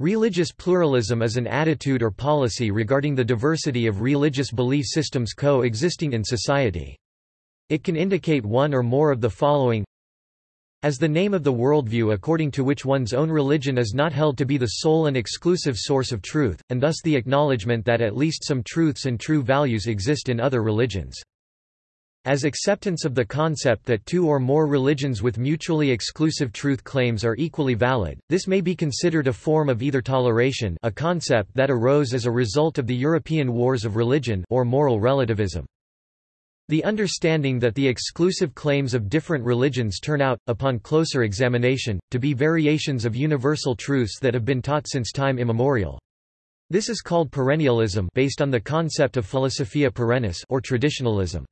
Religious pluralism is an attitude or policy regarding the diversity of religious belief systems co-existing in society. It can indicate one or more of the following as the name of the worldview according to which one's own religion is not held to be the sole and exclusive source of truth, and thus the acknowledgement that at least some truths and true values exist in other religions. As acceptance of the concept that two or more religions with mutually exclusive truth claims are equally valid, this may be considered a form of either toleration a concept that arose as a result of the European wars of religion or moral relativism. The understanding that the exclusive claims of different religions turn out, upon closer examination, to be variations of universal truths that have been taught since time immemorial. This is called perennialism based on the concept of philosophia perennis or traditionalism.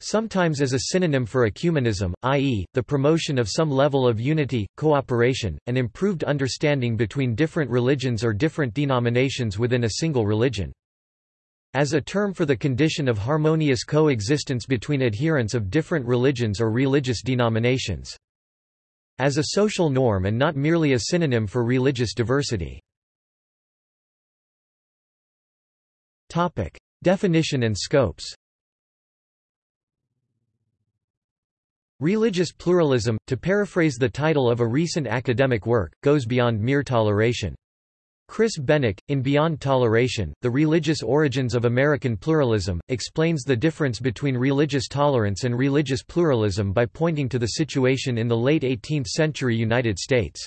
Sometimes as a synonym for ecumenism, i.e., the promotion of some level of unity, cooperation, and improved understanding between different religions or different denominations within a single religion as a term for the condition of harmonious coexistence between adherents of different religions or religious denominations. As a social norm and not merely a synonym for religious diversity. Definition and scopes Religious pluralism, to paraphrase the title of a recent academic work, goes beyond mere toleration. Chris Benek, in Beyond Toleration, The Religious Origins of American Pluralism, explains the difference between religious tolerance and religious pluralism by pointing to the situation in the late 18th-century United States.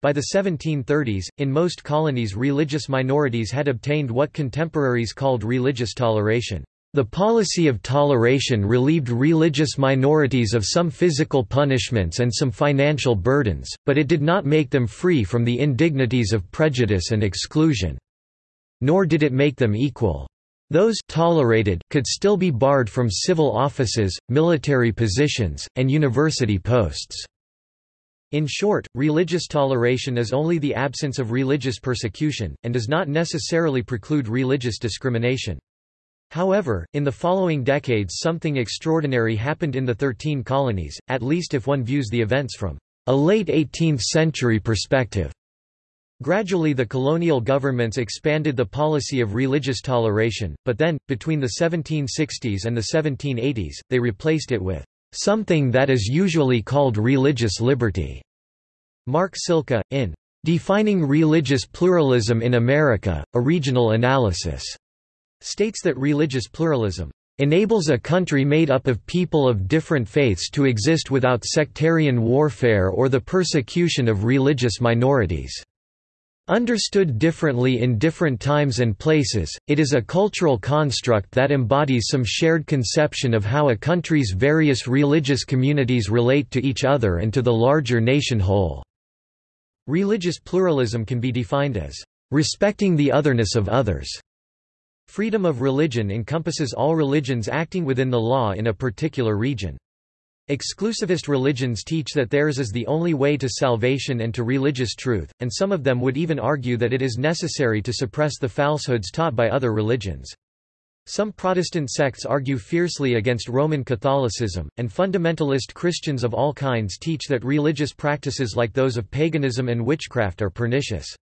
By the 1730s, in most colonies religious minorities had obtained what contemporaries called religious toleration. The policy of toleration relieved religious minorities of some physical punishments and some financial burdens, but it did not make them free from the indignities of prejudice and exclusion. Nor did it make them equal. Those tolerated could still be barred from civil offices, military positions, and university posts. In short, religious toleration is only the absence of religious persecution, and does not necessarily preclude religious discrimination. However, in the following decades something extraordinary happened in the Thirteen Colonies, at least if one views the events from a late 18th-century perspective. Gradually the colonial governments expanded the policy of religious toleration, but then, between the 1760s and the 1780s, they replaced it with something that is usually called religious liberty. Mark Silka, in Defining Religious Pluralism in America, a Regional Analysis, states that religious pluralism enables a country made up of people of different faiths to exist without sectarian warfare or the persecution of religious minorities. Understood differently in different times and places, it is a cultural construct that embodies some shared conception of how a country's various religious communities relate to each other and to the larger nation whole. Religious pluralism can be defined as respecting the otherness of others Freedom of religion encompasses all religions acting within the law in a particular region. Exclusivist religions teach that theirs is the only way to salvation and to religious truth, and some of them would even argue that it is necessary to suppress the falsehoods taught by other religions. Some Protestant sects argue fiercely against Roman Catholicism, and fundamentalist Christians of all kinds teach that religious practices like those of paganism and witchcraft are pernicious.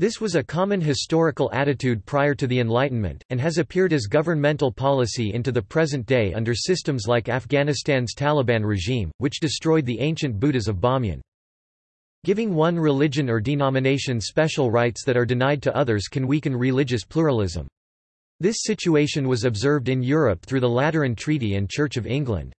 This was a common historical attitude prior to the Enlightenment, and has appeared as governmental policy into the present day under systems like Afghanistan's Taliban regime, which destroyed the ancient Buddhas of Bamyan. Giving one religion or denomination special rights that are denied to others can weaken religious pluralism. This situation was observed in Europe through the Lateran Treaty and Church of England.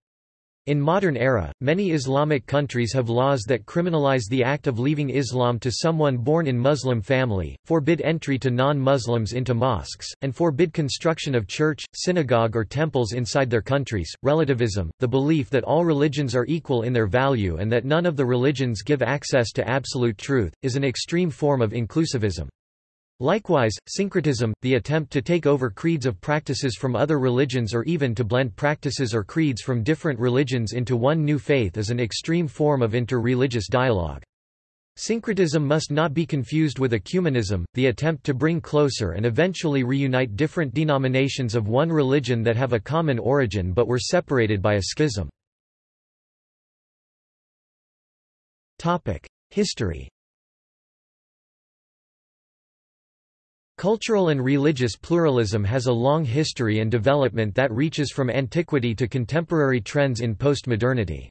In modern era, many Islamic countries have laws that criminalize the act of leaving Islam to someone born in Muslim family, forbid entry to non-Muslims into mosques, and forbid construction of church, synagogue or temples inside their countries. Relativism, the belief that all religions are equal in their value and that none of the religions give access to absolute truth, is an extreme form of inclusivism. Likewise, syncretism, the attempt to take over creeds of practices from other religions or even to blend practices or creeds from different religions into one new faith is an extreme form of inter-religious dialogue. Syncretism must not be confused with ecumenism, the attempt to bring closer and eventually reunite different denominations of one religion that have a common origin but were separated by a schism. History Cultural and religious pluralism has a long history and development that reaches from antiquity to contemporary trends in postmodernity.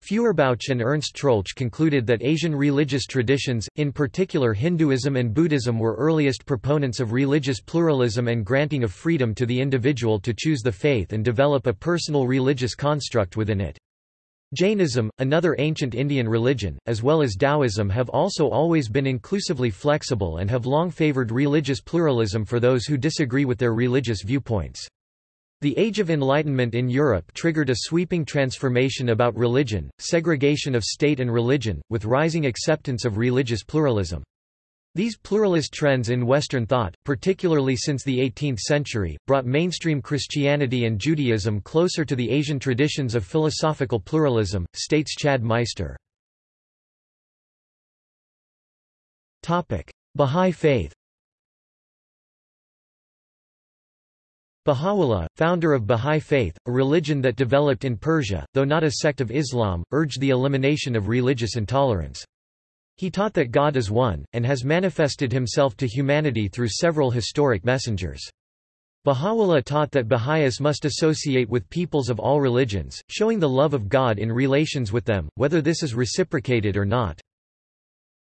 Feuerbach and Ernst Troeltsch concluded that Asian religious traditions, in particular Hinduism and Buddhism were earliest proponents of religious pluralism and granting of freedom to the individual to choose the faith and develop a personal religious construct within it. Jainism, another ancient Indian religion, as well as Taoism have also always been inclusively flexible and have long favored religious pluralism for those who disagree with their religious viewpoints. The Age of Enlightenment in Europe triggered a sweeping transformation about religion, segregation of state and religion, with rising acceptance of religious pluralism. These pluralist trends in Western thought, particularly since the 18th century, brought mainstream Christianity and Judaism closer to the Asian traditions of philosophical pluralism, states Chad Meister. Bahá'í Faith Baha'u'llah, founder of Bahá'í Faith, a religion that developed in Persia, though not a sect of Islam, urged the elimination of religious intolerance. He taught that God is one, and has manifested himself to humanity through several historic messengers. Baha'u'llah taught that Baha'is must associate with peoples of all religions, showing the love of God in relations with them, whether this is reciprocated or not.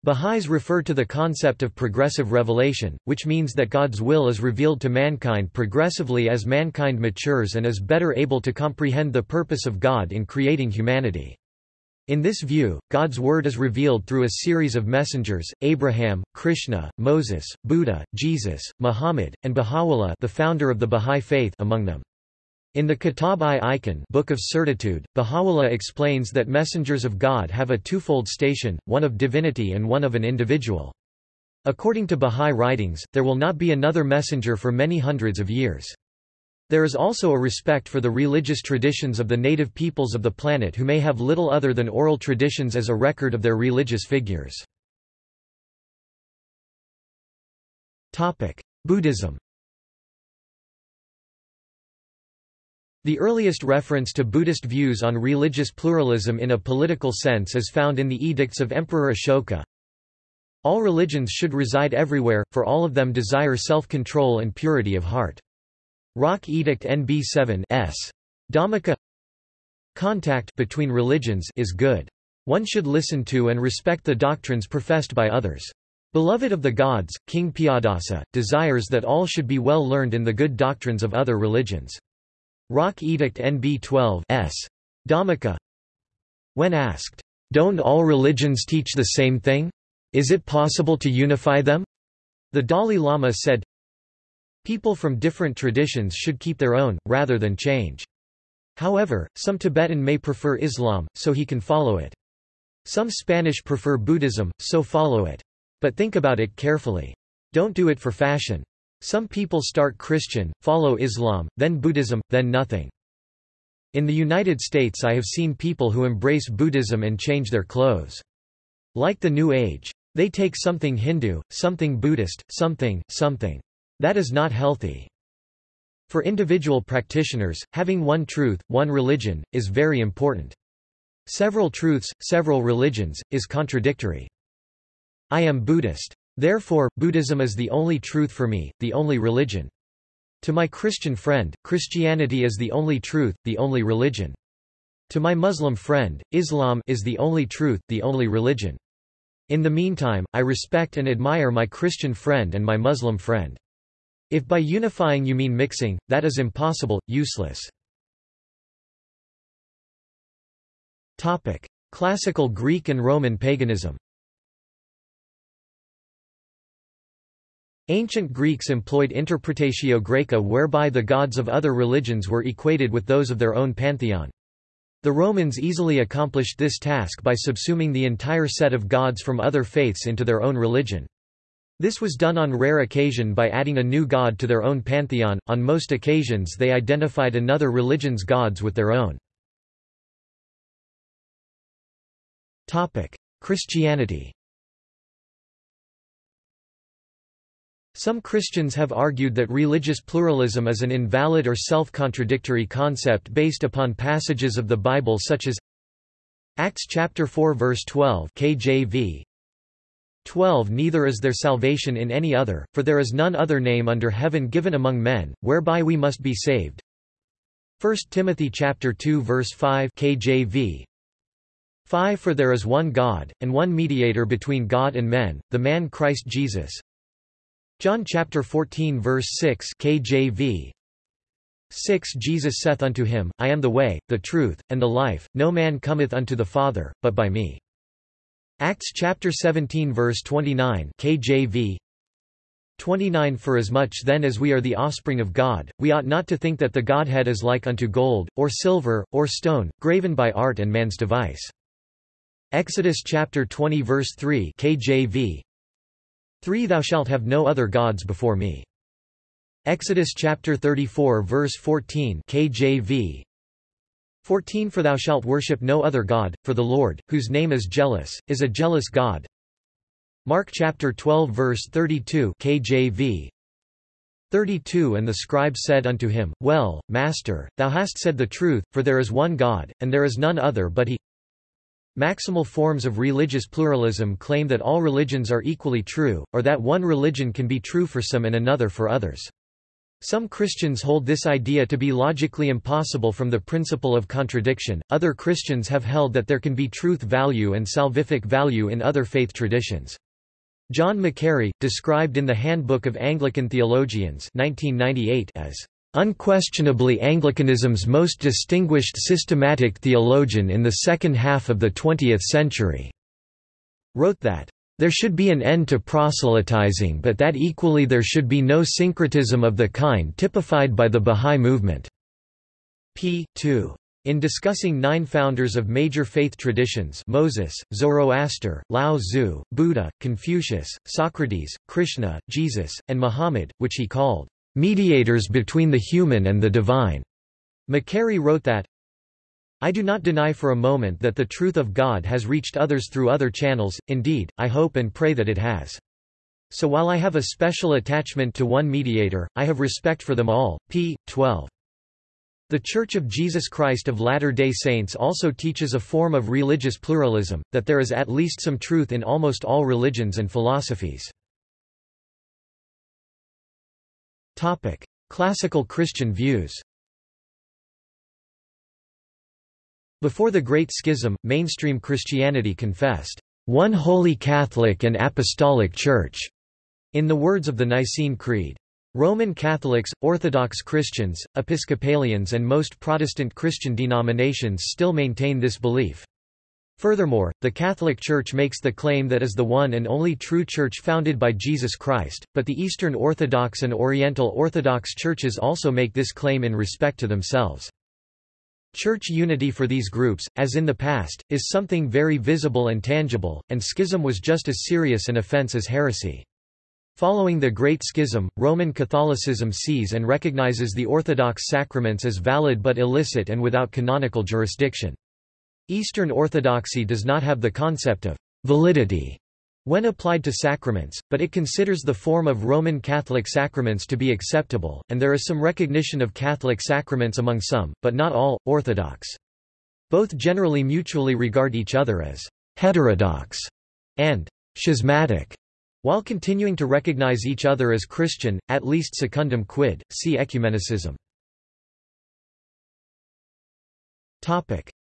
Baha'is refer to the concept of progressive revelation, which means that God's will is revealed to mankind progressively as mankind matures and is better able to comprehend the purpose of God in creating humanity. In this view, God's word is revealed through a series of messengers, Abraham, Krishna, Moses, Buddha, Jesus, Muhammad, and Baha'u'llah the founder of the Bahá'í Faith among them. In the Kitab-i-Iqan Book of Certitude, Baha'u'llah explains that messengers of God have a twofold station, one of divinity and one of an individual. According to Bahá'í writings, there will not be another messenger for many hundreds of years. There is also a respect for the religious traditions of the native peoples of the planet who may have little other than oral traditions as a record of their religious figures. Buddhism The earliest reference to Buddhist views on religious pluralism in a political sense is found in the edicts of Emperor Ashoka. All religions should reside everywhere, for all of them desire self-control and purity of heart. Rock Edict NB 7 S. Dhammika Contact between religions is good. One should listen to and respect the doctrines professed by others. Beloved of the gods, King Piyadasa, desires that all should be well learned in the good doctrines of other religions. Rock Edict NB 12 S. Dhammika When asked, "'Don't all religions teach the same thing? Is it possible to unify them?' The Dalai Lama said, People from different traditions should keep their own, rather than change. However, some Tibetan may prefer Islam, so he can follow it. Some Spanish prefer Buddhism, so follow it. But think about it carefully. Don't do it for fashion. Some people start Christian, follow Islam, then Buddhism, then nothing. In the United States I have seen people who embrace Buddhism and change their clothes. Like the New Age. They take something Hindu, something Buddhist, something, something. That is not healthy. For individual practitioners, having one truth, one religion, is very important. Several truths, several religions, is contradictory. I am Buddhist. Therefore, Buddhism is the only truth for me, the only religion. To my Christian friend, Christianity is the only truth, the only religion. To my Muslim friend, Islam is the only truth, the only religion. In the meantime, I respect and admire my Christian friend and my Muslim friend. If by unifying you mean mixing, that is impossible, useless. Topic: Classical Greek and Roman paganism Ancient Greeks employed interpretatio graeca whereby the gods of other religions were equated with those of their own pantheon. The Romans easily accomplished this task by subsuming the entire set of gods from other faiths into their own religion. This was done on rare occasion by adding a new god to their own pantheon, on most occasions they identified another religion's gods with their own. Christianity Some Christians have argued that religious pluralism is an invalid or self-contradictory concept based upon passages of the Bible such as Acts chapter 4 verse 12 KJV 12 Neither is there salvation in any other, for there is none other name under heaven given among men, whereby we must be saved. 1 Timothy chapter 2 verse 5 KJV 5 For there is one God, and one mediator between God and men, the man Christ Jesus. John chapter 14 verse 6 KJV 6 Jesus saith unto him, I am the way, the truth, and the life, no man cometh unto the Father, but by me. Acts chapter 17 verse 29 KJV 29 For as much then as we are the offspring of God, we ought not to think that the Godhead is like unto gold, or silver, or stone, graven by art and man's device. Exodus chapter 20 verse 3 KJV 3 Thou shalt have no other gods before me. Exodus chapter 34 verse 14 KJV 14 For thou shalt worship no other God, for the Lord, whose name is jealous, is a jealous God. Mark chapter 12 verse 32 KJV 32 And the scribe said unto him, Well, Master, thou hast said the truth, for there is one God, and there is none other but he. Maximal forms of religious pluralism claim that all religions are equally true, or that one religion can be true for some and another for others. Some Christians hold this idea to be logically impossible from the principle of contradiction, other Christians have held that there can be truth value and salvific value in other faith traditions. John Macquarrie, described in the Handbook of Anglican Theologians 1998 as unquestionably Anglicanism's most distinguished systematic theologian in the second half of the 20th century, wrote that there should be an end to proselytizing but that equally there should be no syncretism of the kind typified by the Bahá'í movement. p. 2. In discussing nine founders of major faith traditions Moses, Zoroaster, Lao Tzu, Buddha, Confucius, Socrates, Krishna, Jesus, and Muhammad, which he called, "...mediators between the human and the divine." Macquarrie wrote that, I do not deny for a moment that the truth of God has reached others through other channels, indeed, I hope and pray that it has. So while I have a special attachment to one mediator, I have respect for them all. p. 12. The Church of Jesus Christ of Latter-day Saints also teaches a form of religious pluralism, that there is at least some truth in almost all religions and philosophies. Classical Christian views Before the Great Schism, mainstream Christianity confessed, "...one holy Catholic and Apostolic Church", in the words of the Nicene Creed. Roman Catholics, Orthodox Christians, Episcopalians and most Protestant Christian denominations still maintain this belief. Furthermore, the Catholic Church makes the claim that is the one and only true church founded by Jesus Christ, but the Eastern Orthodox and Oriental Orthodox churches also make this claim in respect to themselves. Church unity for these groups, as in the past, is something very visible and tangible, and schism was just as serious an offense as heresy. Following the Great Schism, Roman Catholicism sees and recognizes the Orthodox sacraments as valid but illicit and without canonical jurisdiction. Eastern Orthodoxy does not have the concept of validity when applied to sacraments, but it considers the form of Roman Catholic sacraments to be acceptable, and there is some recognition of Catholic sacraments among some, but not all, Orthodox. Both generally mutually regard each other as heterodox and schismatic, while continuing to recognize each other as Christian, at least secundum quid, see ecumenicism.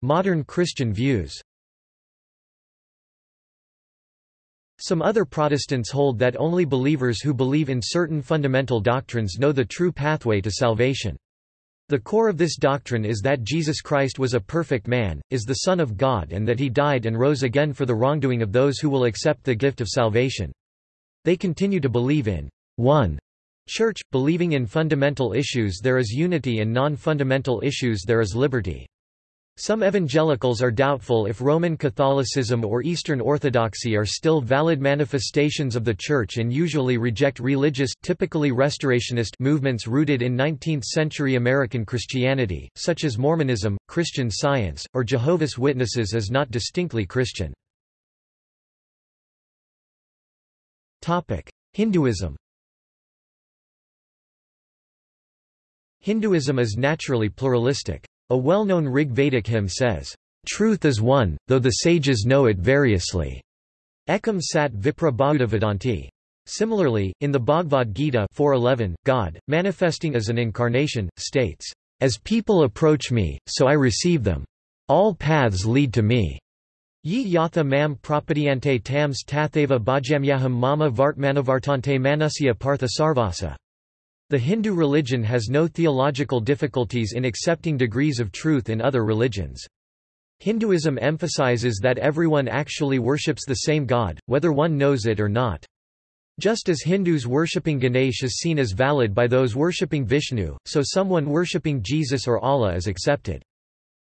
Modern Christian views Some other Protestants hold that only believers who believe in certain fundamental doctrines know the true pathway to salvation. The core of this doctrine is that Jesus Christ was a perfect man, is the Son of God and that he died and rose again for the wrongdoing of those who will accept the gift of salvation. They continue to believe in one church, believing in fundamental issues there is unity and non-fundamental issues there is liberty. Some evangelicals are doubtful if Roman Catholicism or Eastern Orthodoxy are still valid manifestations of the Church and usually reject religious, typically restorationist movements rooted in 19th-century American Christianity, such as Mormonism, Christian Science, or Jehovah's Witnesses as not distinctly Christian. Hinduism Hinduism is naturally pluralistic. A well-known Rig Vedic hymn says, "...truth is one, though the sages know it variously." Ekam sat vipra. Similarly, in the Bhagavad Gita 4.11, God, manifesting as an incarnation, states, As people approach me, so I receive them. All paths lead to me. Ye yatha mam prapadyante tams tatheva bhajamyaham mama vartmanavartante manusya partha sarvasa. The Hindu religion has no theological difficulties in accepting degrees of truth in other religions. Hinduism emphasizes that everyone actually worships the same God, whether one knows it or not. Just as Hindus worshipping Ganesh is seen as valid by those worshipping Vishnu, so someone worshipping Jesus or Allah is accepted.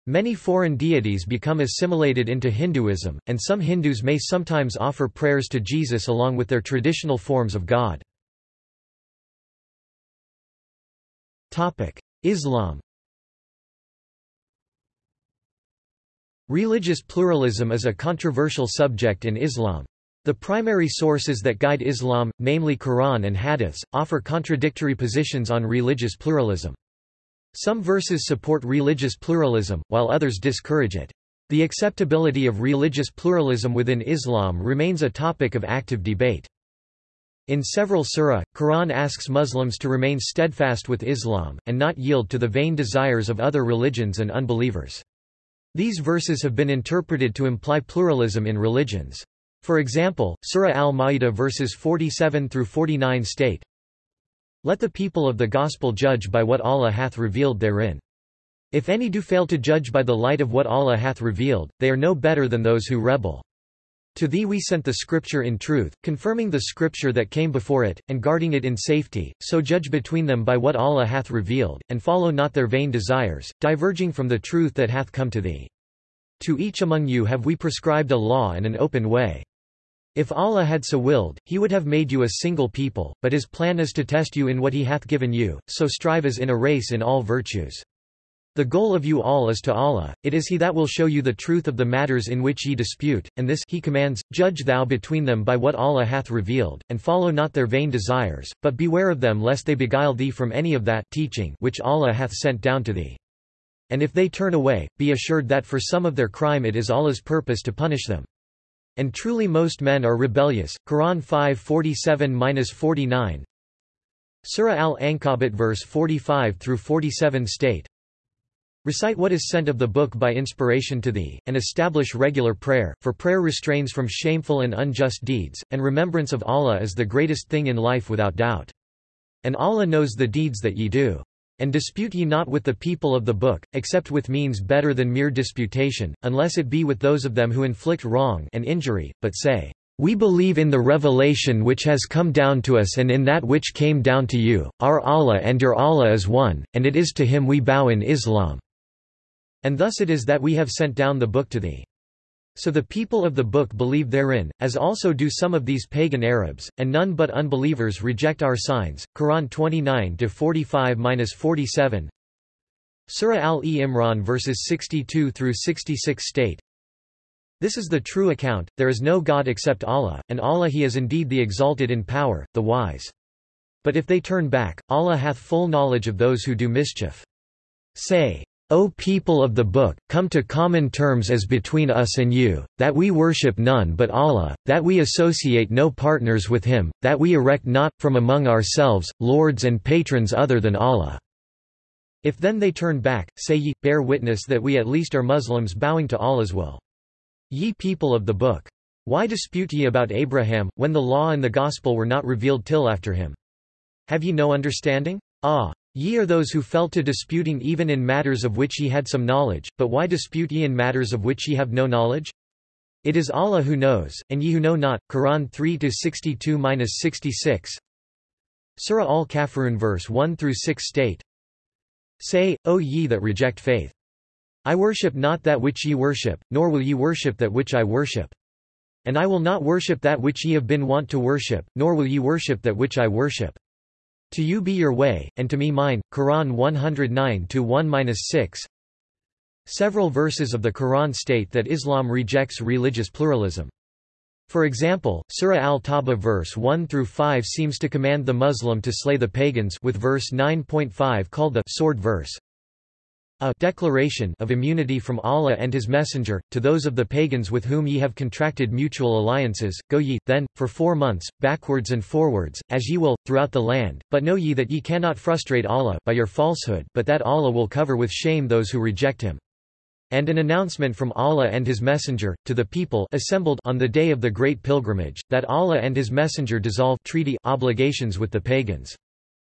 Many foreign deities become assimilated into Hinduism, and some Hindus may sometimes offer prayers to Jesus along with their traditional forms of God. Islam Religious pluralism is a controversial subject in Islam. The primary sources that guide Islam, namely Quran and Hadiths, offer contradictory positions on religious pluralism. Some verses support religious pluralism, while others discourage it. The acceptability of religious pluralism within Islam remains a topic of active debate. In several surah, Quran asks Muslims to remain steadfast with Islam, and not yield to the vain desires of other religions and unbelievers. These verses have been interpreted to imply pluralism in religions. For example, Surah Al-Ma'idah verses 47 through 49 state, Let the people of the gospel judge by what Allah hath revealed therein. If any do fail to judge by the light of what Allah hath revealed, they are no better than those who rebel. To thee we sent the Scripture in truth, confirming the Scripture that came before it, and guarding it in safety, so judge between them by what Allah hath revealed, and follow not their vain desires, diverging from the truth that hath come to thee. To each among you have we prescribed a law and an open way. If Allah had so willed, he would have made you a single people, but his plan is to test you in what he hath given you, so strive as in a race in all virtues. The goal of you all is to Allah, it is He that will show you the truth of the matters in which ye dispute, and this He commands, judge thou between them by what Allah hath revealed, and follow not their vain desires, but beware of them lest they beguile thee from any of that teaching which Allah hath sent down to thee. And if they turn away, be assured that for some of their crime it is Allah's purpose to punish them. And truly most men are rebellious. Quran 5:47-49 Surah Al-Ankabut verse 45 through 47 state Recite what is sent of the book by inspiration to thee, and establish regular prayer, for prayer restrains from shameful and unjust deeds, and remembrance of Allah is the greatest thing in life without doubt. And Allah knows the deeds that ye do. And dispute ye not with the people of the book, except with means better than mere disputation, unless it be with those of them who inflict wrong and injury, but say, we believe in the revelation which has come down to us and in that which came down to you, our Allah and your Allah is one, and it is to him we bow in Islam. And thus it is that we have sent down the book to thee. So the people of the book believe therein, as also do some of these pagan Arabs, and none but unbelievers reject our signs. Quran 29-45-47 Surah Al-Imran verses 62 through 66 state, This is the true account, there is no God except Allah, and Allah He is indeed the exalted in power, the wise. But if they turn back, Allah hath full knowledge of those who do mischief. Say, O people of the book, come to common terms as between us and you, that we worship none but Allah, that we associate no partners with him, that we erect not, from among ourselves, lords and patrons other than Allah. If then they turn back, say ye, bear witness that we at least are Muslims bowing to Allah's will. Ye people of the book. Why dispute ye about Abraham, when the law and the gospel were not revealed till after him? Have ye no understanding? Ah! Ye are those who fell to disputing even in matters of which ye had some knowledge, but why dispute ye in matters of which ye have no knowledge? It is Allah who knows, and ye who know not. Quran 3-62-66 Surah Al-Kafirun verse 1-6 state Say, O ye that reject faith. I worship not that which ye worship, nor will ye worship that which I worship. And I will not worship that which ye have been wont to worship, nor will ye worship that which I worship. To you be your way, and to me mine. Quran 109-1-6 Several verses of the Quran state that Islam rejects religious pluralism. For example, Surah Al-Tawbah verse 1 through 5 seems to command the Muslim to slay the pagans with verse 9.5 called the sword verse. A declaration of immunity from Allah and His Messenger, to those of the pagans with whom ye have contracted mutual alliances, go ye, then, for four months, backwards and forwards, as ye will, throughout the land, but know ye that ye cannot frustrate Allah by your falsehood but that Allah will cover with shame those who reject Him. And an announcement from Allah and His Messenger, to the people assembled on the day of the great pilgrimage, that Allah and His Messenger dissolve treaty obligations with the pagans.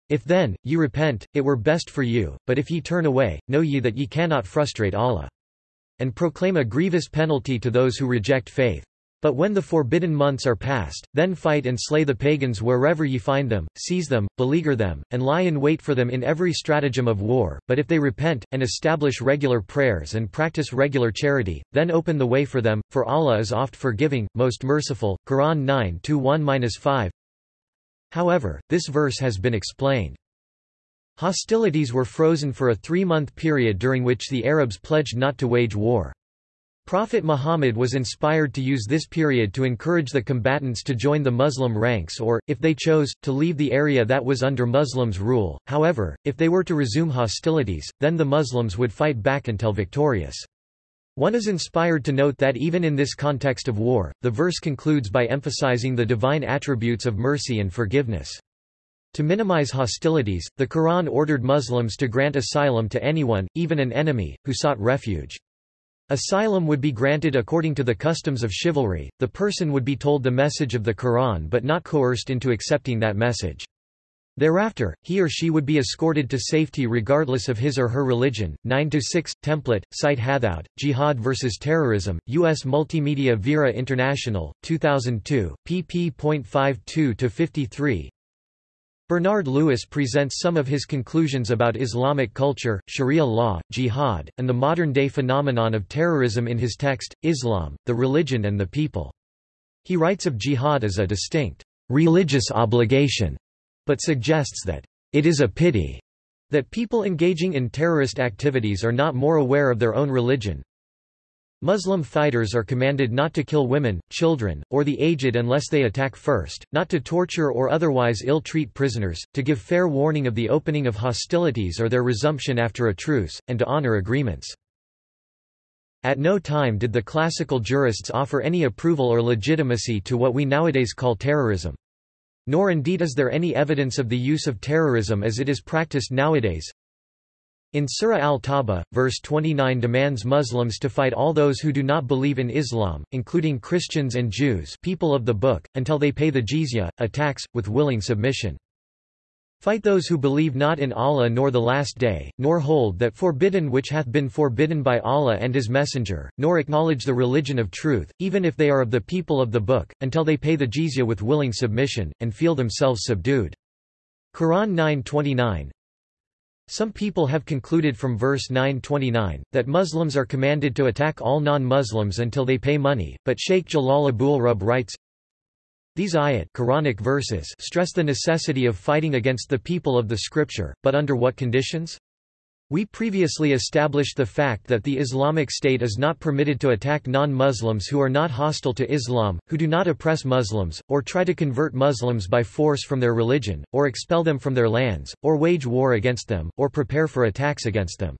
If then, ye repent, it were best for you, but if ye turn away, know ye that ye cannot frustrate Allah. And proclaim a grievous penalty to those who reject faith. But when the forbidden months are past, then fight and slay the pagans wherever ye find them, seize them, beleaguer them, and lie in wait for them in every stratagem of war, but if they repent, and establish regular prayers and practice regular charity, then open the way for them, for Allah is oft forgiving, most merciful. Quran 9-1-5 However, this verse has been explained. Hostilities were frozen for a three-month period during which the Arabs pledged not to wage war. Prophet Muhammad was inspired to use this period to encourage the combatants to join the Muslim ranks or, if they chose, to leave the area that was under Muslims' rule. However, if they were to resume hostilities, then the Muslims would fight back until victorious. One is inspired to note that even in this context of war, the verse concludes by emphasizing the divine attributes of mercy and forgiveness. To minimize hostilities, the Quran ordered Muslims to grant asylum to anyone, even an enemy, who sought refuge. Asylum would be granted according to the customs of chivalry, the person would be told the message of the Quran but not coerced into accepting that message. Thereafter, he or she would be escorted to safety regardless of his or her religion. 9-6, Template, Site Hathout, Jihad vs. Terrorism, U.S. Multimedia Vera International, 2002, pp.52-53 Bernard Lewis presents some of his conclusions about Islamic culture, Sharia law, jihad, and the modern-day phenomenon of terrorism in his text, Islam, the Religion and the People. He writes of jihad as a distinct, religious obligation but suggests that, "...it is a pity," that people engaging in terrorist activities are not more aware of their own religion. Muslim fighters are commanded not to kill women, children, or the aged unless they attack first, not to torture or otherwise ill-treat prisoners, to give fair warning of the opening of hostilities or their resumption after a truce, and to honor agreements. At no time did the classical jurists offer any approval or legitimacy to what we nowadays call terrorism. Nor indeed is there any evidence of the use of terrorism as it is practiced nowadays. In Surah Al-Tawbah, verse 29 demands Muslims to fight all those who do not believe in Islam, including Christians and Jews people of the book, until they pay the jizya, a tax, with willing submission. Fight those who believe not in Allah nor the Last Day, nor hold that forbidden which hath been forbidden by Allah and His Messenger, nor acknowledge the religion of truth, even if they are of the people of the Book, until they pay the jizya with willing submission, and feel themselves subdued. Quran 9:29. Some people have concluded from verse 929, that Muslims are commanded to attack all non-Muslims until they pay money, but Sheikh Jalal Abul-Rub writes, these ayat Quranic verses stress the necessity of fighting against the people of the scripture, but under what conditions? We previously established the fact that the Islamic State is not permitted to attack non-Muslims who are not hostile to Islam, who do not oppress Muslims, or try to convert Muslims by force from their religion, or expel them from their lands, or wage war against them, or prepare for attacks against them.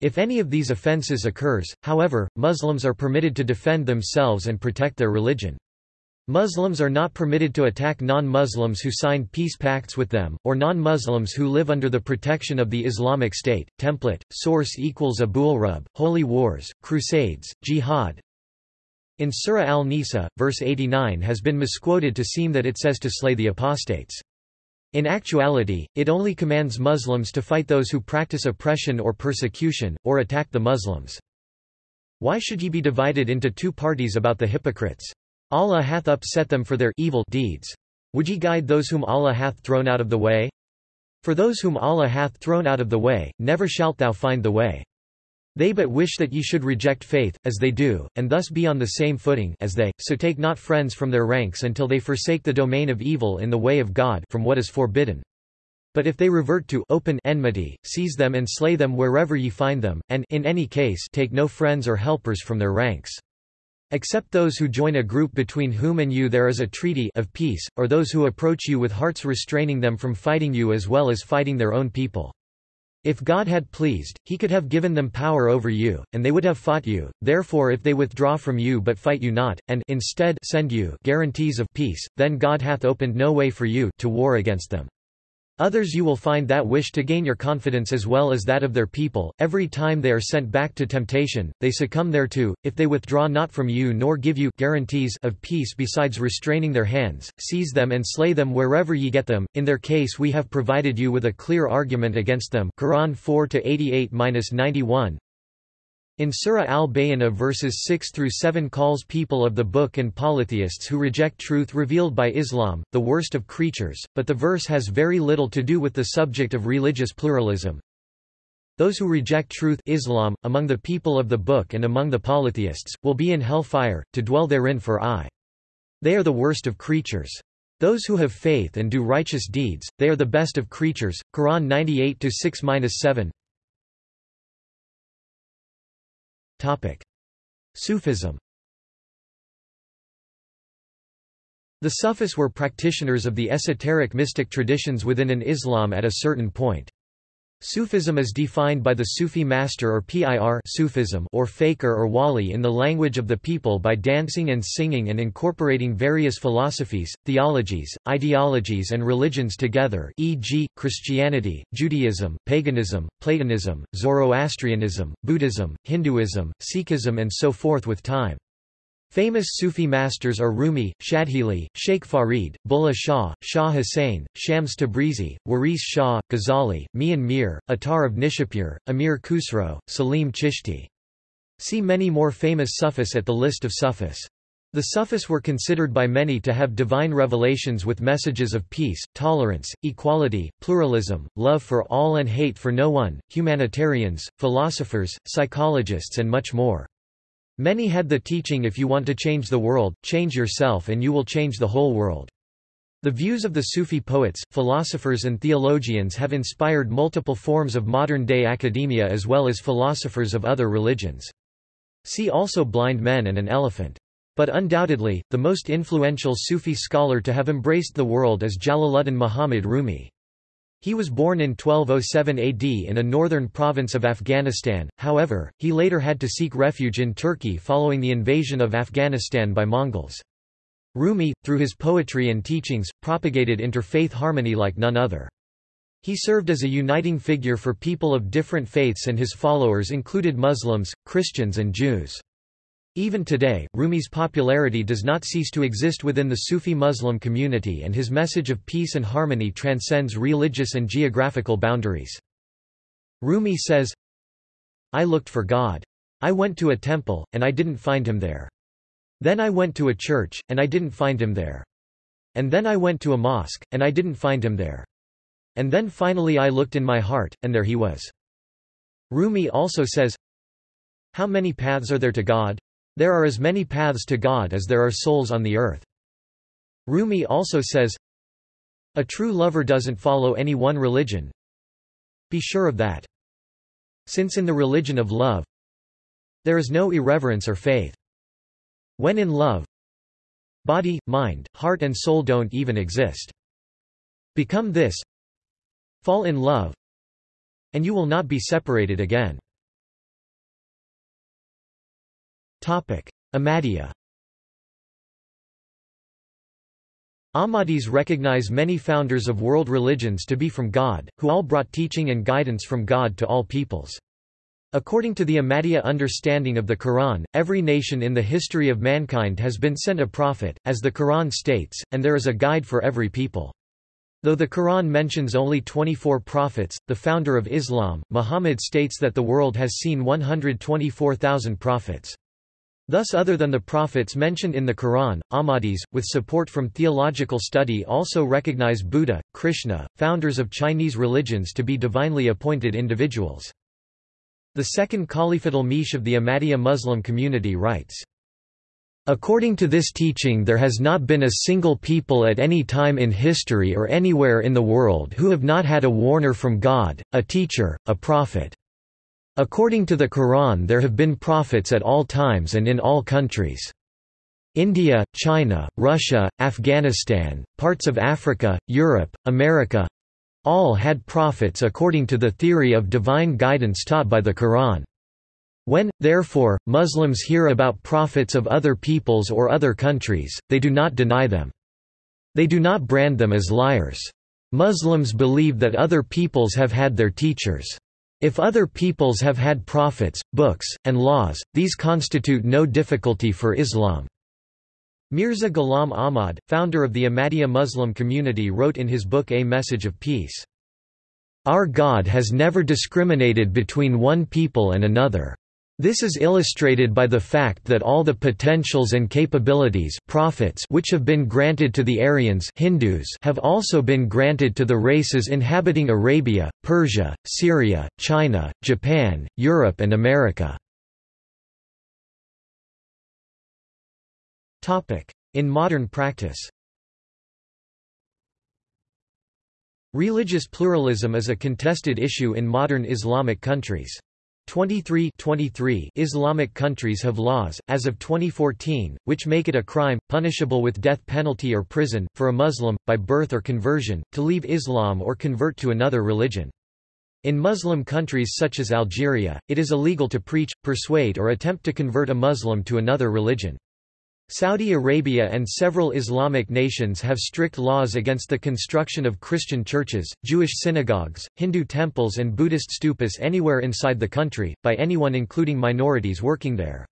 If any of these offences occurs, however, Muslims are permitted to defend themselves and protect their religion. Muslims are not permitted to attack non-Muslims who signed peace pacts with them, or non-Muslims who live under the protection of the Islamic State. Template, source equals Abul-Rub, Holy Wars, Crusades, Jihad. In Surah Al-Nisa, verse 89 has been misquoted to seem that it says to slay the apostates. In actuality, it only commands Muslims to fight those who practice oppression or persecution, or attack the Muslims. Why should ye be divided into two parties about the hypocrites? Allah hath upset them for their evil deeds. Would ye guide those whom Allah hath thrown out of the way? For those whom Allah hath thrown out of the way, never shalt thou find the way. They but wish that ye should reject faith, as they do, and thus be on the same footing as they, so take not friends from their ranks until they forsake the domain of evil in the way of God from what is forbidden. But if they revert to open enmity, seize them and slay them wherever ye find them, and in any case take no friends or helpers from their ranks. Except those who join a group between whom and you there is a treaty of peace, or those who approach you with hearts restraining them from fighting you as well as fighting their own people. If God had pleased, he could have given them power over you, and they would have fought you, therefore if they withdraw from you but fight you not, and instead send you guarantees of peace, then God hath opened no way for you to war against them. Others you will find that wish to gain your confidence as well as that of their people, every time they are sent back to temptation, they succumb thereto, if they withdraw not from you nor give you guarantees of peace besides restraining their hands, seize them and slay them wherever ye get them, in their case we have provided you with a clear argument against them. Quran 4-88-91 in Surah al-Bayyinah verses 6 through 7 calls people of the book and polytheists who reject truth revealed by Islam the worst of creatures, but the verse has very little to do with the subject of religious pluralism. Those who reject truth Islam, among the people of the book and among the polytheists, will be in hellfire, to dwell therein for aye. They are the worst of creatures. Those who have faith and do righteous deeds, they are the best of creatures. Quran 98 6-7 Sufism The Sufis were practitioners of the esoteric mystic traditions within an Islam at a certain point. Sufism is defined by the Sufi master or PIR Sufism or fakir or wali in the language of the people by dancing and singing and incorporating various philosophies, theologies, ideologies and religions together e.g., Christianity, Judaism, paganism, Platonism, Zoroastrianism, Buddhism, Hinduism, Sikhism and so forth with time. Famous Sufi masters are Rumi, Shadhili, Sheikh Farid, Bulleh Shah, Shah Hussain, Shams Tabrizi, Waris Shah, Ghazali, Mian Mir, Attar of Nishapur, Amir Khusro, Salim Chishti. See many more famous Sufis at the list of Sufis. The Sufis were considered by many to have divine revelations with messages of peace, tolerance, equality, pluralism, love for all and hate for no one, humanitarians, philosophers, psychologists and much more. Many had the teaching if you want to change the world, change yourself and you will change the whole world. The views of the Sufi poets, philosophers and theologians have inspired multiple forms of modern-day academia as well as philosophers of other religions. See also Blind Men and an Elephant. But undoubtedly, the most influential Sufi scholar to have embraced the world is Jalaluddin Muhammad Rumi. He was born in 1207 AD in a northern province of Afghanistan, however, he later had to seek refuge in Turkey following the invasion of Afghanistan by Mongols. Rumi, through his poetry and teachings, propagated interfaith harmony like none other. He served as a uniting figure for people of different faiths and his followers included Muslims, Christians and Jews. Even today, Rumi's popularity does not cease to exist within the Sufi Muslim community and his message of peace and harmony transcends religious and geographical boundaries. Rumi says, I looked for God. I went to a temple, and I didn't find him there. Then I went to a church, and I didn't find him there. And then I went to a mosque, and I didn't find him there. And then finally I looked in my heart, and there he was. Rumi also says, How many paths are there to God? There are as many paths to God as there are souls on the earth. Rumi also says, A true lover doesn't follow any one religion. Be sure of that. Since in the religion of love, there is no irreverence or faith. When in love, body, mind, heart and soul don't even exist. Become this, fall in love, and you will not be separated again. Ahmadiyya Ahmadis recognize many founders of world religions to be from God, who all brought teaching and guidance from God to all peoples. According to the Ahmadiyya understanding of the Quran, every nation in the history of mankind has been sent a prophet, as the Quran states, and there is a guide for every people. Though the Quran mentions only 24 prophets, the founder of Islam, Muhammad states that the world has seen 124,000 prophets. Thus other than the prophets mentioned in the Quran, Ahmadis, with support from theological study also recognize Buddha, Krishna, founders of Chinese religions to be divinely appointed individuals. The second Khalifatul Masih of the Ahmadiyya Muslim community writes, According to this teaching there has not been a single people at any time in history or anywhere in the world who have not had a warner from God, a teacher, a prophet. According to the Quran there have been prophets at all times and in all countries. India, China, Russia, Afghanistan, parts of Africa, Europe, America All had prophets according to the theory of divine guidance taught by the Quran. When, therefore, Muslims hear about prophets of other peoples or other countries, they do not deny them. They do not brand them as liars. Muslims believe that other peoples have had their teachers. If other peoples have had prophets, books, and laws, these constitute no difficulty for Islam. Mirza Ghulam Ahmad, founder of the Ahmadiyya Muslim community wrote in his book A Message of Peace, Our God has never discriminated between one people and another. This is illustrated by the fact that all the potentials and capabilities prophets which have been granted to the Aryans Hindus have also been granted to the races inhabiting Arabia, Persia, Syria, China, Japan, Europe and America. In modern practice Religious pluralism is a contested issue in modern Islamic countries. 23, 23 Islamic countries have laws, as of 2014, which make it a crime, punishable with death penalty or prison, for a Muslim, by birth or conversion, to leave Islam or convert to another religion. In Muslim countries such as Algeria, it is illegal to preach, persuade or attempt to convert a Muslim to another religion. Saudi Arabia and several Islamic nations have strict laws against the construction of Christian churches, Jewish synagogues, Hindu temples and Buddhist stupas anywhere inside the country, by anyone including minorities working there.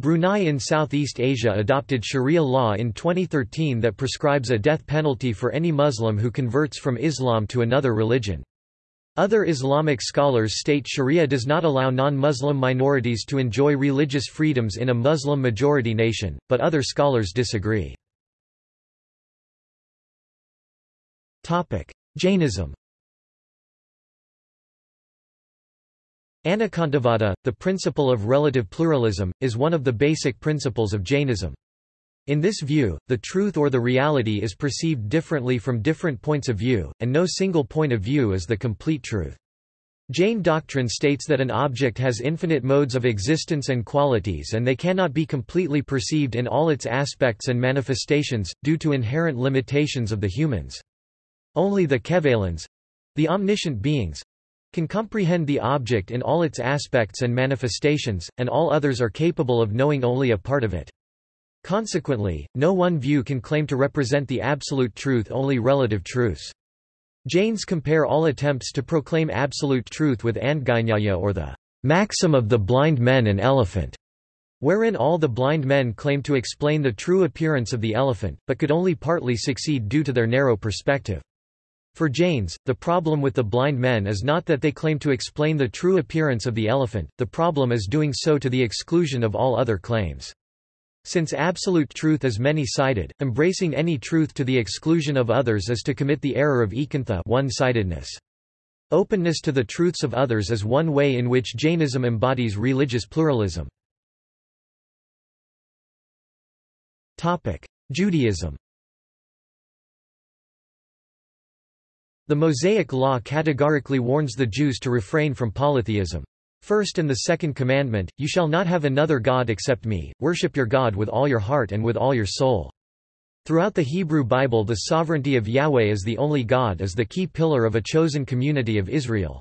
Brunei in Southeast Asia adopted Sharia law in 2013 that prescribes a death penalty for any Muslim who converts from Islam to another religion. Other Islamic scholars state Sharia does not allow non-Muslim minorities to enjoy religious freedoms in a Muslim-majority nation, but other scholars disagree. Jainism Anekantavada, the principle of relative pluralism, is one of the basic principles of Jainism. In this view, the truth or the reality is perceived differently from different points of view, and no single point of view is the complete truth. Jain doctrine states that an object has infinite modes of existence and qualities and they cannot be completely perceived in all its aspects and manifestations, due to inherent limitations of the humans. Only the Kevalins—the omniscient beings—can comprehend the object in all its aspects and manifestations, and all others are capable of knowing only a part of it. Consequently, no one view can claim to represent the absolute truth only relative truths. Jains compare all attempts to proclaim absolute truth with Andgajnaya or the maxim of the blind men and elephant, wherein all the blind men claim to explain the true appearance of the elephant, but could only partly succeed due to their narrow perspective. For Jains, the problem with the blind men is not that they claim to explain the true appearance of the elephant, the problem is doing so to the exclusion of all other claims. Since absolute truth is many-sided, embracing any truth to the exclusion of others is to commit the error of ekanta one-sidedness. Openness to the truths of others is one way in which Jainism embodies religious pluralism. Judaism The Mosaic Law categorically warns the Jews to refrain from polytheism. First and the second commandment, you shall not have another God except me, worship your God with all your heart and with all your soul. Throughout the Hebrew Bible the sovereignty of Yahweh as the only God is the key pillar of a chosen community of Israel.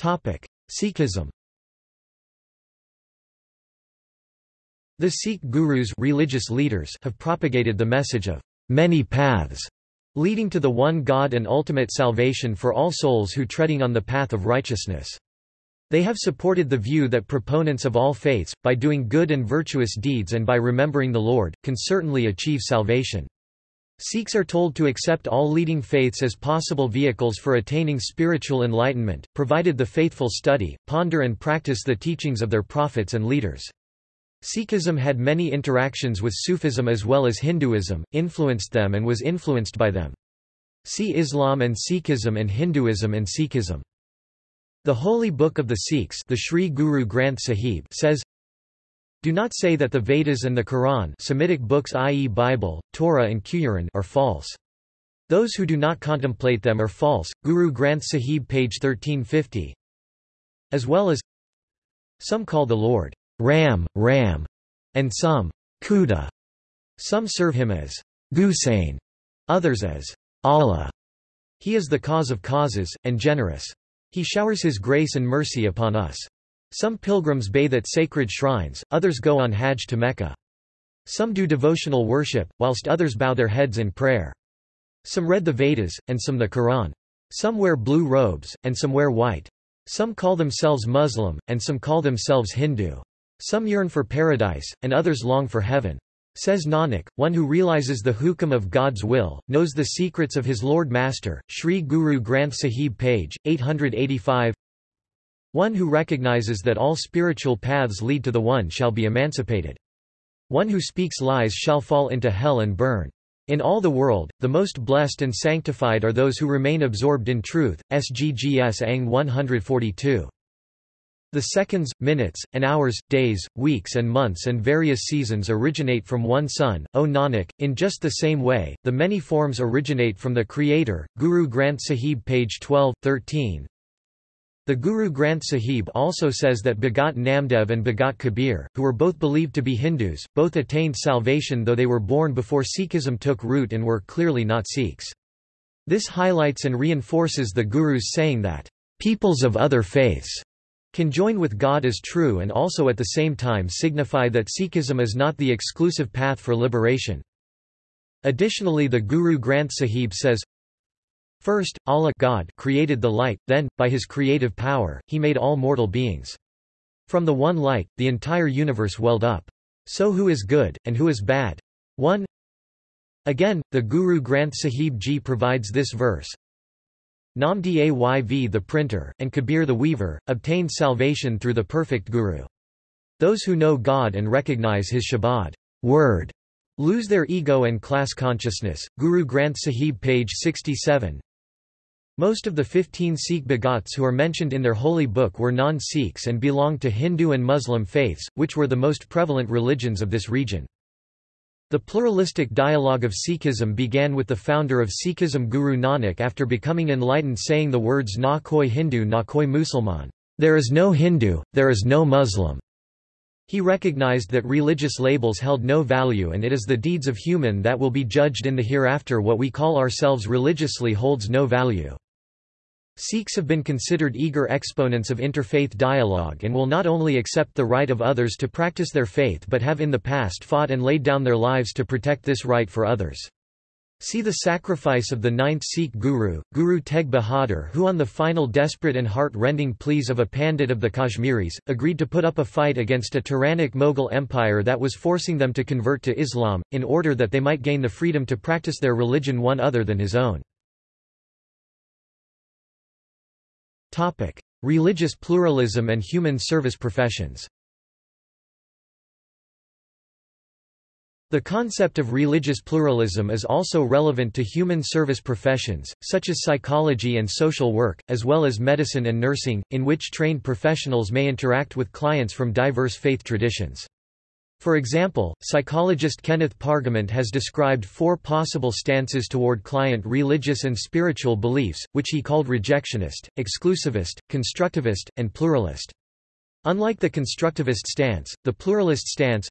Sikhism The Sikh gurus religious leaders have propagated the message of many paths leading to the one God and ultimate salvation for all souls who treading on the path of righteousness. They have supported the view that proponents of all faiths, by doing good and virtuous deeds and by remembering the Lord, can certainly achieve salvation. Sikhs are told to accept all leading faiths as possible vehicles for attaining spiritual enlightenment, provided the faithful study, ponder and practice the teachings of their prophets and leaders. Sikhism had many interactions with Sufism as well as Hinduism, influenced them and was influenced by them. See Islam and Sikhism and Hinduism and Sikhism. The Holy Book of the Sikhs the Sri Guru Granth Sahib says, Do not say that the Vedas and the Quran Semitic books i.e. Bible, Torah and Quran are false. Those who do not contemplate them are false. Guru Granth Sahib page 1350 As well as Some call the Lord Ram, Ram, and some Khuda. Some serve him as Gusain, others as Allah. He is the cause of causes, and generous. He showers his grace and mercy upon us. Some pilgrims bathe at sacred shrines, others go on Hajj to Mecca. Some do devotional worship, whilst others bow their heads in prayer. Some read the Vedas, and some the Quran. Some wear blue robes, and some wear white. Some call themselves Muslim, and some call themselves Hindu. Some yearn for paradise, and others long for heaven. Says Nanak, one who realizes the hukam of God's will, knows the secrets of his Lord Master, Sri Guru Granth Sahib page, 885 One who recognizes that all spiritual paths lead to the One shall be emancipated. One who speaks lies shall fall into hell and burn. In all the world, the most blessed and sanctified are those who remain absorbed in truth. SGGS Ang 142. The seconds, minutes, and hours, days, weeks and months and various seasons originate from one sun, O Nanak, in just the same way, the many forms originate from the Creator. Guru Granth Sahib page 12, 13. The Guru Granth Sahib also says that Bhagat Namdev and Bhagat Kabir, who were both believed to be Hindus, both attained salvation though they were born before Sikhism took root and were clearly not Sikhs. This highlights and reinforces the Guru's saying that, "...peoples of other faiths." Can join with God as true and also at the same time signify that Sikhism is not the exclusive path for liberation. Additionally the Guru Granth Sahib says, First, Allah God created the light, then, by his creative power, he made all mortal beings. From the one light, the entire universe welled up. So who is good, and who is bad? 1. Again, the Guru Granth Sahib Ji provides this verse, Namdayv the printer, and Kabir the weaver, obtained salvation through the perfect Guru. Those who know God and recognize his Shabad word, lose their ego and class consciousness. Guru Granth Sahib page 67 Most of the 15 Sikh bhagats who are mentioned in their holy book were non-Sikhs and belonged to Hindu and Muslim faiths, which were the most prevalent religions of this region. The pluralistic dialogue of Sikhism began with the founder of Sikhism Guru Nanak after becoming enlightened saying the words na koi Hindu na koi Musalman, there is no Hindu, there is no Muslim. He recognized that religious labels held no value and it is the deeds of human that will be judged in the hereafter what we call ourselves religiously holds no value. Sikhs have been considered eager exponents of interfaith dialogue and will not only accept the right of others to practice their faith but have in the past fought and laid down their lives to protect this right for others. See the sacrifice of the ninth Sikh Guru, Guru Tegh Bahadur who on the final desperate and heart-rending pleas of a Pandit of the Kashmiris, agreed to put up a fight against a tyrannic Mughal empire that was forcing them to convert to Islam, in order that they might gain the freedom to practice their religion one other than his own. Religious pluralism and human service professions. The concept of religious pluralism is also relevant to human service professions, such as psychology and social work, as well as medicine and nursing, in which trained professionals may interact with clients from diverse faith traditions. For example, psychologist Kenneth Pargament has described four possible stances toward client religious and spiritual beliefs, which he called rejectionist, exclusivist, constructivist, and pluralist. Unlike the constructivist stance, the pluralist stance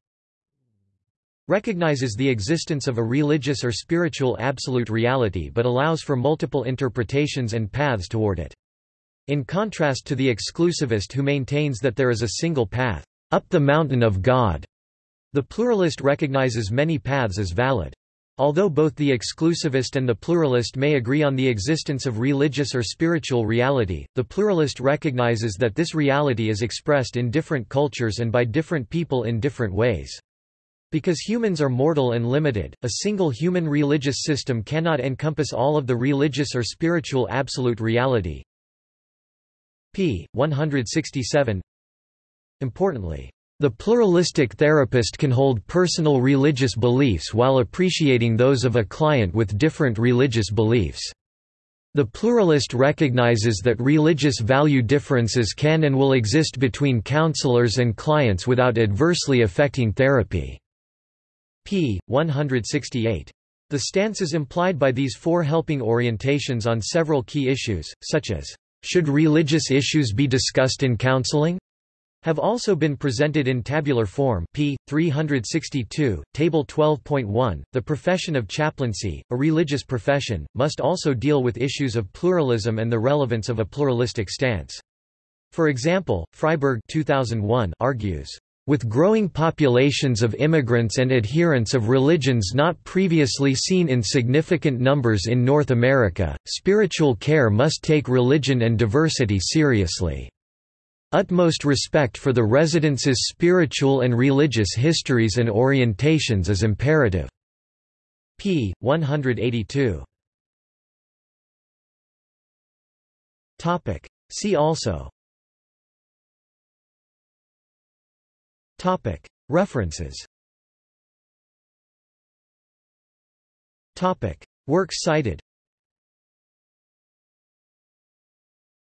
recognizes the existence of a religious or spiritual absolute reality but allows for multiple interpretations and paths toward it. In contrast to the exclusivist who maintains that there is a single path, up the mountain of God, the pluralist recognizes many paths as valid. Although both the exclusivist and the pluralist may agree on the existence of religious or spiritual reality, the pluralist recognizes that this reality is expressed in different cultures and by different people in different ways. Because humans are mortal and limited, a single human religious system cannot encompass all of the religious or spiritual absolute reality. p. 167 Importantly, the pluralistic therapist can hold personal religious beliefs while appreciating those of a client with different religious beliefs. The pluralist recognizes that religious value differences can and will exist between counselors and clients without adversely affecting therapy. p. 168. The stances implied by these four helping orientations on several key issues, such as, should religious issues be discussed in counseling? Have also been presented in tabular form p. 362, Table 12.1. The profession of chaplaincy, a religious profession, must also deal with issues of pluralism and the relevance of a pluralistic stance. For example, Freiberg 2001 argues, with growing populations of immigrants and adherents of religions not previously seen in significant numbers in North America, spiritual care must take religion and diversity seriously. Utmost respect for the residents' spiritual and religious histories and orientations is imperative. p. 182. See also References Works cited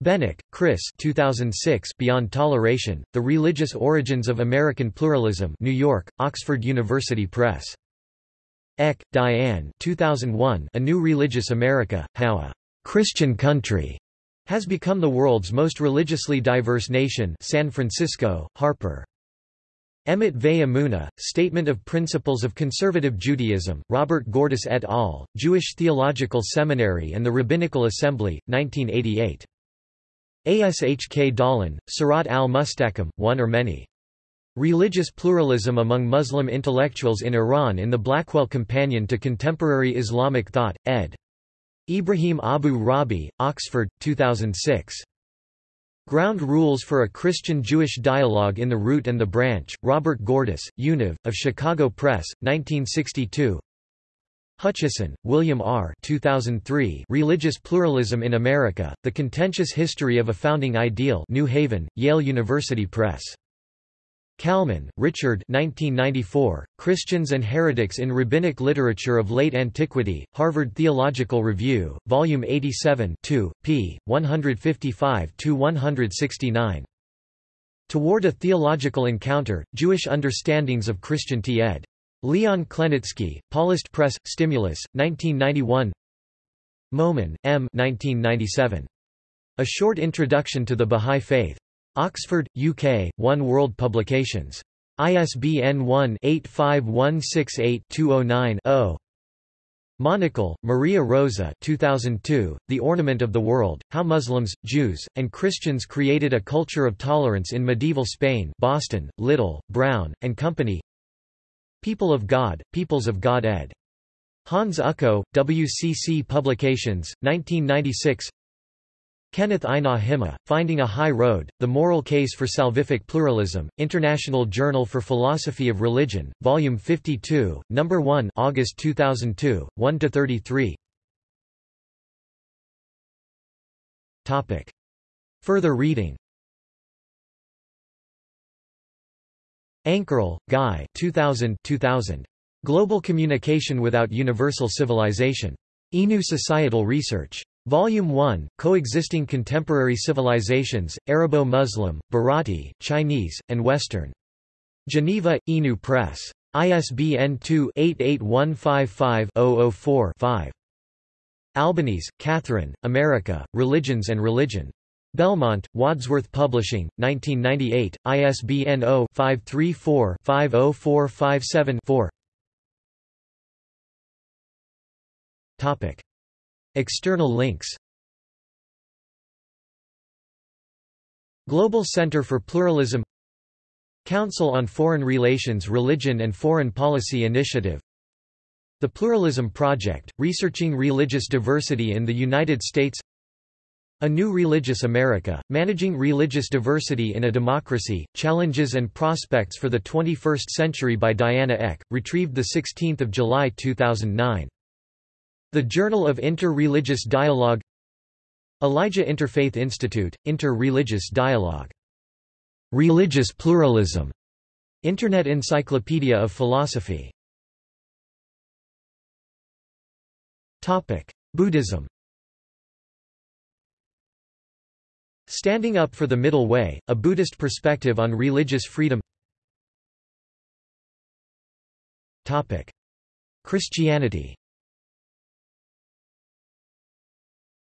Beneke, Chris 2006 Beyond Toleration, The Religious Origins of American Pluralism New York, Oxford University Press. Eck, Diane 2001 A New Religious America, How a «Christian Country» has become the world's most religiously diverse nation San Francisco, Harper. Emet Veh Statement of Principles of Conservative Judaism, Robert Gordis et al., Jewish Theological Seminary and the Rabbinical Assembly, 1988. Ashk Dahlén, Sirat al-Mustaqim, One or Many. Religious Pluralism Among Muslim Intellectuals in Iran in the Blackwell Companion to Contemporary Islamic Thought, ed. Ibrahim Abu Rabi, Oxford, 2006. Ground Rules for a Christian-Jewish Dialogue in the Root and the Branch, Robert Gordis, Univ, of Chicago Press, 1962 Hutchison, William R. 2003 Religious Pluralism in America, The Contentious History of a Founding Ideal New Haven, Yale University Press. Kalmin, Richard 1994, Christians and Heretics in Rabbinic Literature of Late Antiquity, Harvard Theological Review, Volume 87 2, p. 155–169. Toward a Theological Encounter, Jewish Understandings of Christianity ed. Leon Klenicki, Paulist Press, Stimulus, 1991 Momen, M. 1997. A Short Introduction to the Bahá'í Faith. Oxford, UK, One World Publications. ISBN 1-85168-209-0. Menocal, Maria Rosa 2002, The Ornament of the World, How Muslims, Jews, and Christians Created a Culture of Tolerance in Medieval Spain Boston, Little, Brown, and Company People of God, Peoples of God ed. Hans Ucko, WCC Publications, 1996 Kenneth Einar Himma, Finding a High Road, The Moral Case for Salvific Pluralism, International Journal for Philosophy of Religion, Volume 52, No. 1 August 2002, 1–33 Further reading Ankerl, Guy 2000, 2000. Global Communication Without Universal Civilization. INU Societal Research. Volume 1, Coexisting Contemporary Civilizations, Arabo-Muslim, Bharati, Chinese, and Western. Geneva, INU Press. ISBN 2-88155-004-5. Albanese, Catherine, America, Religions and Religion. Belmont, Wadsworth Publishing, 1998, ISBN 0-534-50457-4 External links. Global Center for Pluralism. Council on Foreign Relations Religion and Foreign Policy Initiative. The Pluralism Project, researching religious diversity in the United States a New Religious America, Managing Religious Diversity in a Democracy, Challenges and Prospects for the 21st Century by Diana Eck, retrieved 16 July 2009. The Journal of Inter-Religious Dialogue Elijah Interfaith Institute, Inter-Religious Dialogue. Religious Pluralism. Internet Encyclopedia of Philosophy. Buddhism Standing Up for the Middle Way, a Buddhist perspective on religious freedom. Christianity.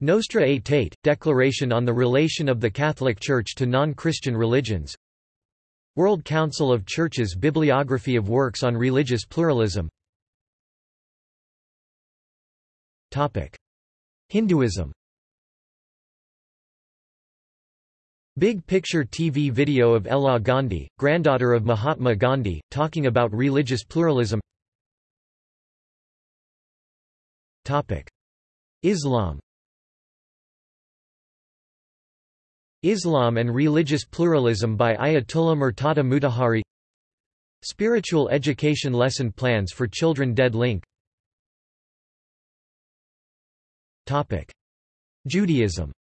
Nostra Aetate, Declaration on the Relation of the Catholic Church to Non-Christian Religions. World Council of Churches Bibliography of works on religious pluralism. Hinduism Big Picture TV video of Ella Gandhi, granddaughter of Mahatma Gandhi, talking about religious pluralism. Islam. Islam and Religious Pluralism by Ayatollah Murtada Mutahhari. Spiritual Education Lesson Plans for Children Dead Link. Judaism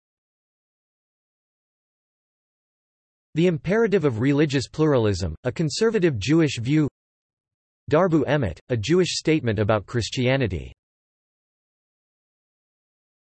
The Imperative of Religious Pluralism, a conservative Jewish view. Dabru Emet, a Jewish statement about Christianity